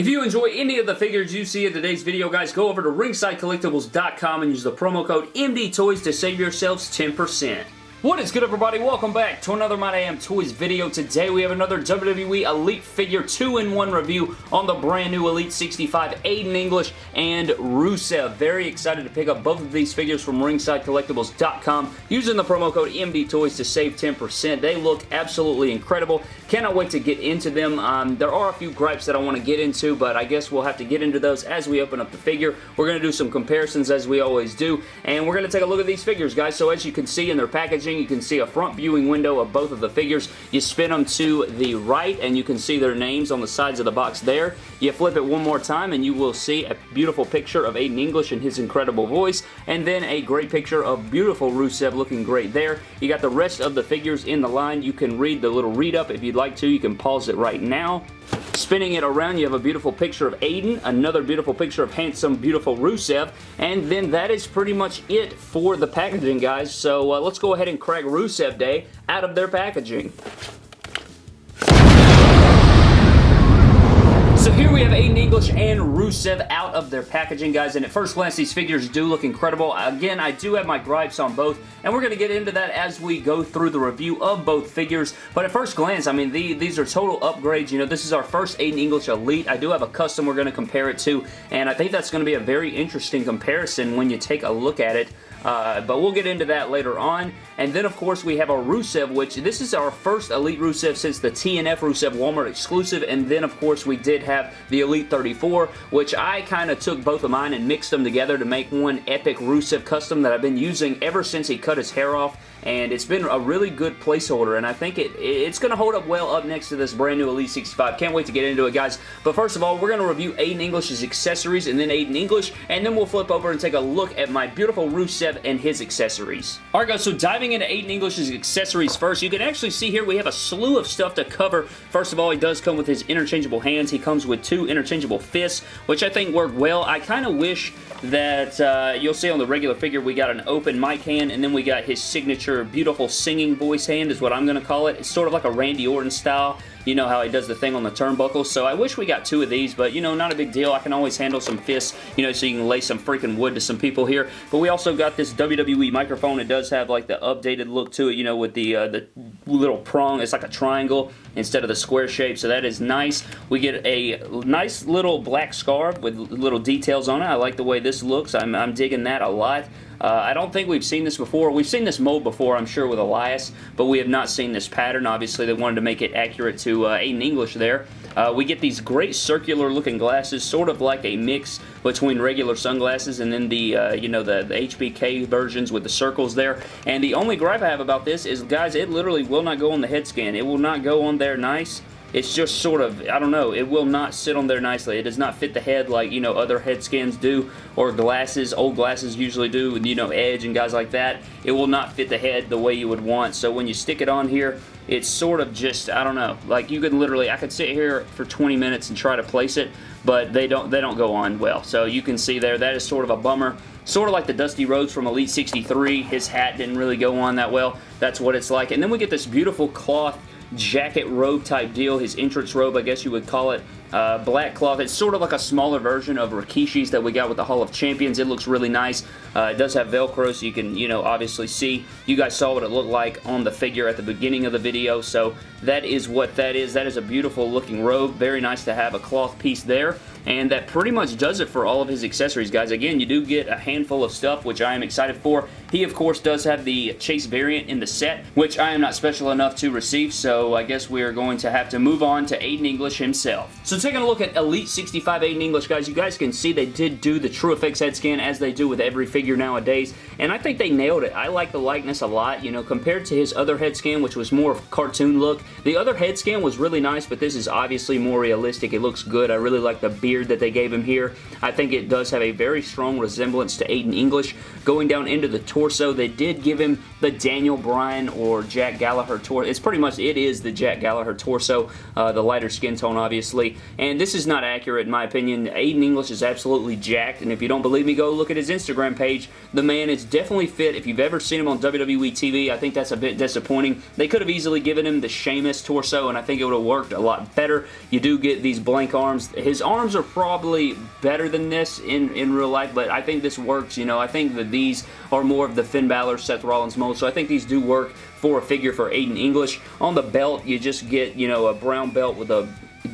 If you enjoy any of the figures you see in today's video, guys, go over to ringsidecollectibles.com and use the promo code MDTOYS to save yourselves 10%. What is good everybody? Welcome back to another My Damn Toys video. Today we have another WWE Elite Figure 2-in-1 review on the brand new Elite 65 Aiden English and Rusev. Very excited to pick up both of these figures from ringsidecollectibles.com using the promo code MDTOYS to save 10%. They look absolutely incredible. Cannot wait to get into them. Um, there are a few gripes that I want to get into, but I guess we'll have to get into those as we open up the figure. We're going to do some comparisons as we always do, and we're going to take a look at these figures, guys. So as you can see in their packaging, you can see a front viewing window of both of the figures. You spin them to the right and you can see their names on the sides of the box there. You flip it one more time and you will see a beautiful picture of Aiden English and his incredible voice and then a great picture of beautiful Rusev looking great there. You got the rest of the figures in the line. You can read the little read up if you'd like to. You can pause it right now. Spinning it around, you have a beautiful picture of Aiden, another beautiful picture of handsome, beautiful Rusev, and then that is pretty much it for the packaging, guys. So uh, let's go ahead and crack Rusev Day out of their packaging. So here we have Aiden English and Rusev out of their packaging, guys, and at first glance, these figures do look incredible. Again, I do have my gripes on both, and we're going to get into that as we go through the review of both figures, but at first glance, I mean, the, these are total upgrades. You know, this is our first Aiden English Elite. I do have a custom we're going to compare it to, and I think that's going to be a very interesting comparison when you take a look at it. Uh, but we'll get into that later on. And then, of course, we have our Rusev, which this is our first Elite Rusev since the TNF Rusev Walmart exclusive. And then, of course, we did have the Elite 34, which I kind of took both of mine and mixed them together to make one epic Rusev custom that I've been using ever since he cut his hair off and it's been a really good placeholder, and I think it it's going to hold up well up next to this brand new Elite 65. Can't wait to get into it, guys. But first of all, we're going to review Aiden English's accessories, and then Aiden English, and then we'll flip over and take a look at my beautiful Rusev and his accessories. Alright, guys, so diving into Aiden English's accessories first, you can actually see here we have a slew of stuff to cover. First of all, he does come with his interchangeable hands. He comes with two interchangeable fists, which I think work well. I kind of wish that uh, you'll see on the regular figure we got an open mic hand and then we got his signature beautiful singing voice hand is what I'm going to call it. It's sort of like a Randy Orton style you know how he does the thing on the turnbuckles. So I wish we got two of these, but you know, not a big deal. I can always handle some fists, you know, so you can lay some freaking wood to some people here. But we also got this WWE microphone. It does have like the updated look to it, you know, with the, uh, the little prong. It's like a triangle instead of the square shape, so that is nice. We get a nice little black scarf with little details on it. I like the way this looks. I'm, I'm digging that a lot. Uh, I don't think we've seen this before. We've seen this mold before, I'm sure, with Elias, but we have not seen this pattern. Obviously, they wanted to make it accurate to uh, Aiden English there. Uh, we get these great circular looking glasses, sort of like a mix between regular sunglasses and then the, uh, you know, the, the HBK versions with the circles there. And the only gripe I have about this is, guys, it literally will not go on the head scan. It will not go on there nice it's just sort of, I don't know, it will not sit on there nicely. It does not fit the head like, you know, other head scans do, or glasses, old glasses usually do, you know, Edge and guys like that. It will not fit the head the way you would want, so when you stick it on here, it's sort of just, I don't know, like you could literally, I could sit here for 20 minutes and try to place it, but they don't, they don't go on well. So you can see there, that is sort of a bummer. Sort of like the Dusty Rhodes from Elite 63. His hat didn't really go on that well. That's what it's like. And then we get this beautiful cloth jacket robe type deal, his entrance robe I guess you would call it. Uh, black cloth. It's sort of like a smaller version of Rikishi's that we got with the Hall of Champions. It looks really nice. Uh, it does have Velcro so you can, you know, obviously see. You guys saw what it looked like on the figure at the beginning of the video, so that is what that is. That is a beautiful looking robe. Very nice to have a cloth piece there. And that pretty much does it for all of his accessories, guys. Again, you do get a handful of stuff, which I am excited for. He, of course, does have the Chase variant in the set, which I am not special enough to receive, so I guess we are going to have to move on to Aiden English himself. So taking a look at Elite 65 Aiden English, guys, you guys can see they did do the TrueFX head scan as they do with every figure nowadays, and I think they nailed it. I like the likeness a lot, you know, compared to his other head scan, which was more of cartoon look. The other head scan was really nice, but this is obviously more realistic. It looks good. I really like the beard that they gave him here. I think it does have a very strong resemblance to Aiden English. Going down into the torso, they did give him the Daniel Bryan or Jack Gallagher torso. It's pretty much, it is the Jack Gallagher torso, uh, the lighter skin tone, obviously. And this is not accurate, in my opinion. Aiden English is absolutely jacked, and if you don't believe me, go look at his Instagram page. The man is definitely fit. If you've ever seen him on WWE TV, I think that's a bit disappointing. They could have easily given him the Shane Sheamus torso, and I think it would have worked a lot better. You do get these blank arms. His arms are probably better than this in, in real life, but I think this works, you know. I think that these are more of the Finn Balor, Seth Rollins mold, so I think these do work for a figure for Aiden English. On the belt, you just get, you know, a brown belt with a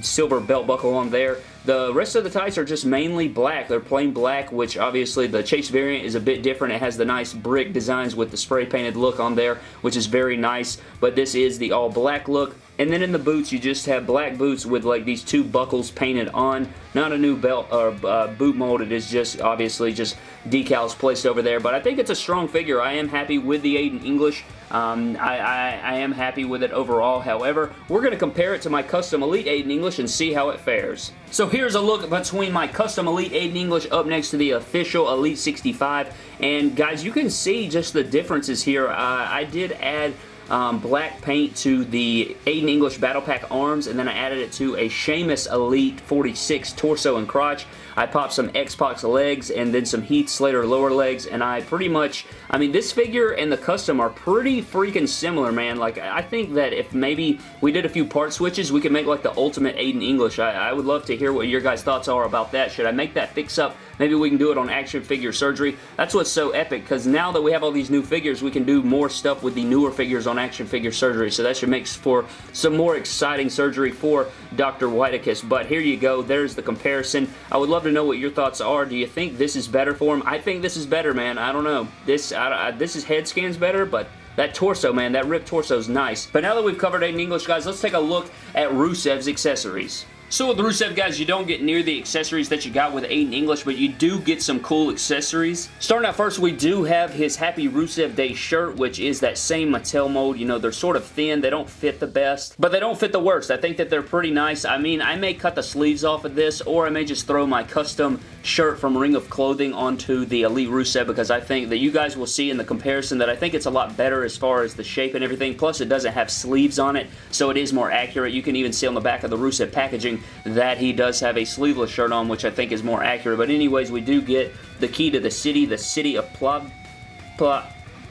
silver belt buckle on there. The rest of the tights are just mainly black. They're plain black, which obviously the Chase variant is a bit different. It has the nice brick designs with the spray painted look on there, which is very nice, but this is the all black look. And then in the boots, you just have black boots with like these two buckles painted on. Not a new belt or uh, boot mold. It is just obviously just decals placed over there. But I think it's a strong figure. I am happy with the Aiden English. Um, I, I, I, am happy with it overall. However, we're going to compare it to my custom Elite Aiden English and see how it fares. So here's a look between my custom Elite Aiden English up next to the official Elite 65. And guys, you can see just the differences here. Uh, I did add um, black paint to the Aiden English Battle Pack arms, and then I added it to a Sheamus Elite 46 torso and crotch. I popped some X-Pac legs and then some Heath Slater lower legs, and I pretty much, I mean, this figure and the custom are pretty freaking similar, man. Like, I think that if maybe we did a few part switches, we could make like the ultimate Aiden English. I, I would love to hear what your guys' thoughts are about that. Should I make that fix up Maybe we can do it on action figure surgery. That's what's so epic because now that we have all these new figures, we can do more stuff with the newer figures on action figure surgery. So that should make for some more exciting surgery for Dr. Whitekiss. But here you go. There's the comparison. I would love to know what your thoughts are. Do you think this is better for him? I think this is better, man. I don't know. This, I, I, this is head scans better, but that torso, man, that ripped torso is nice. But now that we've covered Aiden English, guys, let's take a look at Rusev's accessories. So with Rusev, guys, you don't get near the accessories that you got with Aiden English, but you do get some cool accessories. Starting out first, we do have his Happy Rusev Day shirt, which is that same Mattel mold. You know, they're sort of thin. They don't fit the best, but they don't fit the worst. I think that they're pretty nice. I mean, I may cut the sleeves off of this, or I may just throw my custom shirt from Ring of Clothing onto the Elite Rusev because I think that you guys will see in the comparison that I think it's a lot better as far as the shape and everything. Plus, it doesn't have sleeves on it, so it is more accurate. You can even see on the back of the Rusev packaging that he does have a sleeveless shirt on, which I think is more accurate. But anyways, we do get the key to the city, the city of Plob, Plob,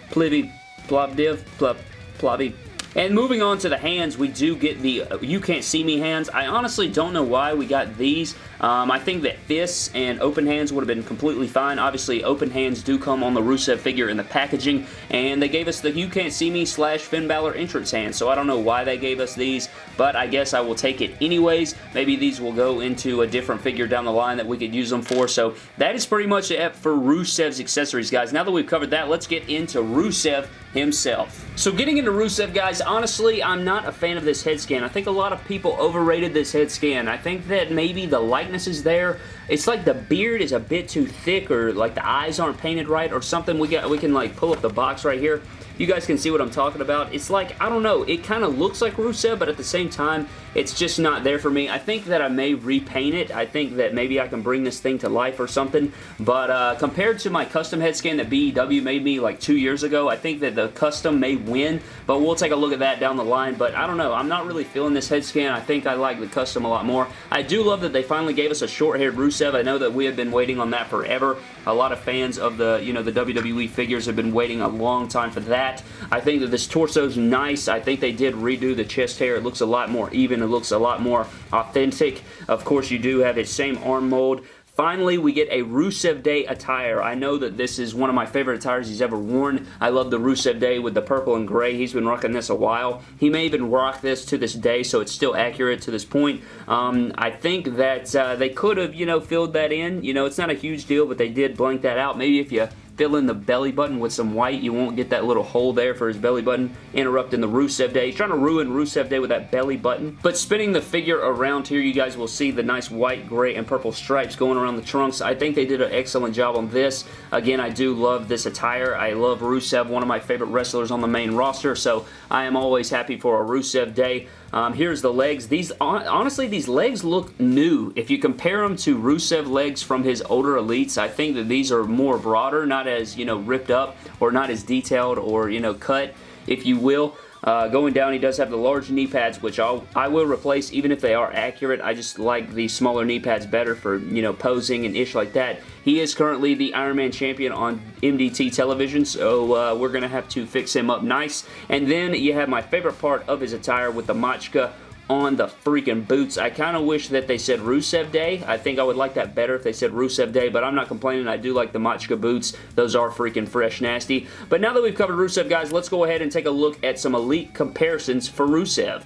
Plivi, Plovdiv, Plob, Plovi, and moving on to the hands, we do get the uh, You Can't See Me hands. I honestly don't know why we got these. Um, I think that fists and open hands would have been completely fine. Obviously, open hands do come on the Rusev figure in the packaging, and they gave us the You Can't See Me slash Finn Balor entrance hands, so I don't know why they gave us these, but I guess I will take it anyways. Maybe these will go into a different figure down the line that we could use them for, so that is pretty much it for Rusev's accessories, guys. Now that we've covered that, let's get into Rusev himself. So getting into Rusev, guys, honestly, I'm not a fan of this head scan. I think a lot of people overrated this head scan. I think that maybe the likeness is there. It's like the beard is a bit too thick or like the eyes aren't painted right or something. We, got, we can like pull up the box right here you guys can see what I'm talking about. It's like, I don't know, it kind of looks like Rusev, but at the same time, it's just not there for me. I think that I may repaint it. I think that maybe I can bring this thing to life or something, but uh, compared to my custom head scan that BEW made me like two years ago, I think that the custom may win, but we'll take a look at that down the line, but I don't know. I'm not really feeling this head scan. I think I like the custom a lot more. I do love that they finally gave us a short-haired Rusev. I know that we have been waiting on that forever. A lot of fans of the, you know, the WWE figures have been waiting a long time for that. I think that this torso is nice. I think they did redo the chest hair. It looks a lot more even. It looks a lot more authentic. Of course, you do have its same arm mold. Finally, we get a Rusev Day attire. I know that this is one of my favorite attires he's ever worn. I love the Rusev Day with the purple and gray. He's been rocking this a while. He may even rock this to this day, so it's still accurate to this point. Um, I think that uh, they could have, you know, filled that in. You know, it's not a huge deal, but they did blank that out. Maybe if you fill in the belly button with some white. You won't get that little hole there for his belly button, interrupting the Rusev Day. He's trying to ruin Rusev Day with that belly button. But spinning the figure around here, you guys will see the nice white, gray, and purple stripes going around the trunks. I think they did an excellent job on this. Again, I do love this attire. I love Rusev, one of my favorite wrestlers on the main roster, so I am always happy for a Rusev Day. Um, here's the legs. These Honestly, these legs look new. If you compare them to Rusev legs from his older Elites, I think that these are more broader, not as, you know, ripped up or not as detailed or, you know, cut, if you will. Uh, going down, he does have the large knee pads, which I'll, I will replace even if they are accurate. I just like the smaller knee pads better for, you know, posing and ish like that. He is currently the Iron Man champion on MDT television, so uh, we're going to have to fix him up nice. And then you have my favorite part of his attire with the Machka on the freaking boots. I kind of wish that they said Rusev Day. I think I would like that better if they said Rusev Day, but I'm not complaining. I do like the Machka boots. Those are freaking fresh nasty. But now that we've covered Rusev, guys, let's go ahead and take a look at some Elite comparisons for Rusev.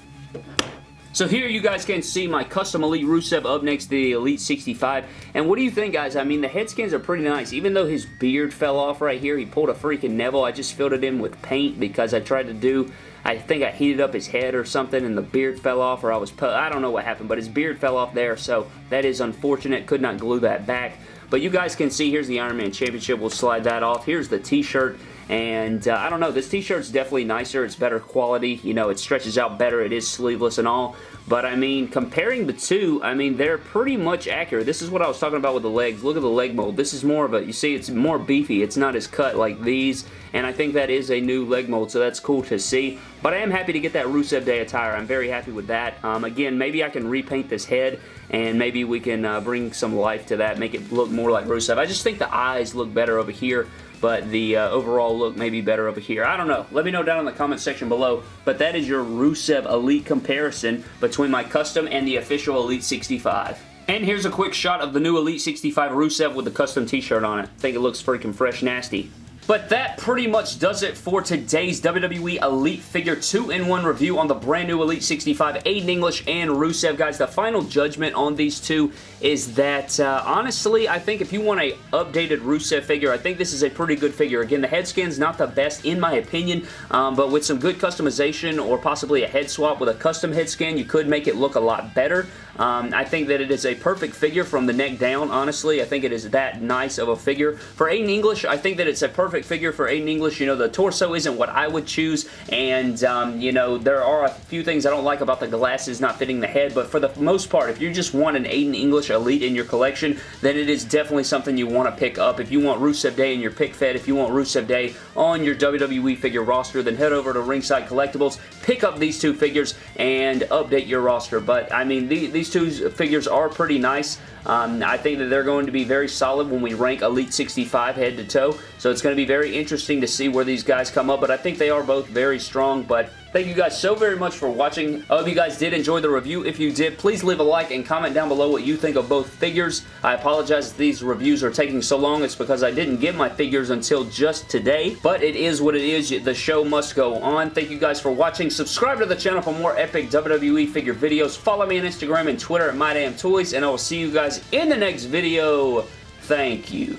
So here you guys can see my custom Elite Rusev up next to the Elite 65. And what do you think, guys? I mean, the head skins are pretty nice. Even though his beard fell off right here, he pulled a freaking Neville. I just filled it in with paint because I tried to do I think I heated up his head or something and the beard fell off or I was, I don't know what happened, but his beard fell off there, so that is unfortunate. Could not glue that back. But you guys can see, here's the Iron Man Championship. We'll slide that off. Here's the t-shirt. And uh, I don't know, this t-shirt's definitely nicer. It's better quality. You know, it stretches out better. It is sleeveless and all. But I mean, comparing the two, I mean, they're pretty much accurate. This is what I was talking about with the legs. Look at the leg mold. This is more of a, you see, it's more beefy. It's not as cut like these. And I think that is a new leg mold, so that's cool to see. But I am happy to get that Rusev Day attire. I'm very happy with that. Um, again, maybe I can repaint this head and maybe we can uh, bring some life to that, make it look more like Rusev. I just think the eyes look better over here but the uh, overall look may be better over here. I don't know. Let me know down in the comment section below, but that is your Rusev Elite comparison between my custom and the official Elite 65. And here's a quick shot of the new Elite 65 Rusev with the custom t-shirt on it. I think it looks freaking fresh nasty. But that pretty much does it for today's WWE Elite Figure 2-in-1 review on the brand new Elite 65 Aiden English and Rusev. Guys, the final judgment on these two is that, uh, honestly, I think if you want a updated Rusev figure, I think this is a pretty good figure. Again, the head skin's not the best in my opinion, um, but with some good customization or possibly a head swap with a custom head skin, you could make it look a lot better. Um, I think that it is a perfect figure from the neck down, honestly. I think it is that nice of a figure. For Aiden English, I think that it's a perfect figure for Aiden English. You know, the torso isn't what I would choose, and, um, you know, there are a few things I don't like about the glasses not fitting the head, but for the most part, if you just want an Aiden English Elite in your collection, then it is definitely something you want to pick up. If you want Rusev Day in your pick fed, if you want Rusev Day on your WWE figure roster, then head over to Ringside Collectibles, pick up these two figures, and update your roster. But, I mean, these these two figures are pretty nice. Um, I think that they're going to be very solid when we rank Elite 65 head to toe. So it's going to be very interesting to see where these guys come up. But I think they are both very strong. But Thank you guys so very much for watching. I hope you guys did enjoy the review. If you did, please leave a like and comment down below what you think of both figures. I apologize if these reviews are taking so long. It's because I didn't get my figures until just today, but it is what it is. The show must go on. Thank you guys for watching. Subscribe to the channel for more epic WWE figure videos. Follow me on Instagram and Twitter at MyDamnToys, and I will see you guys in the next video. Thank you.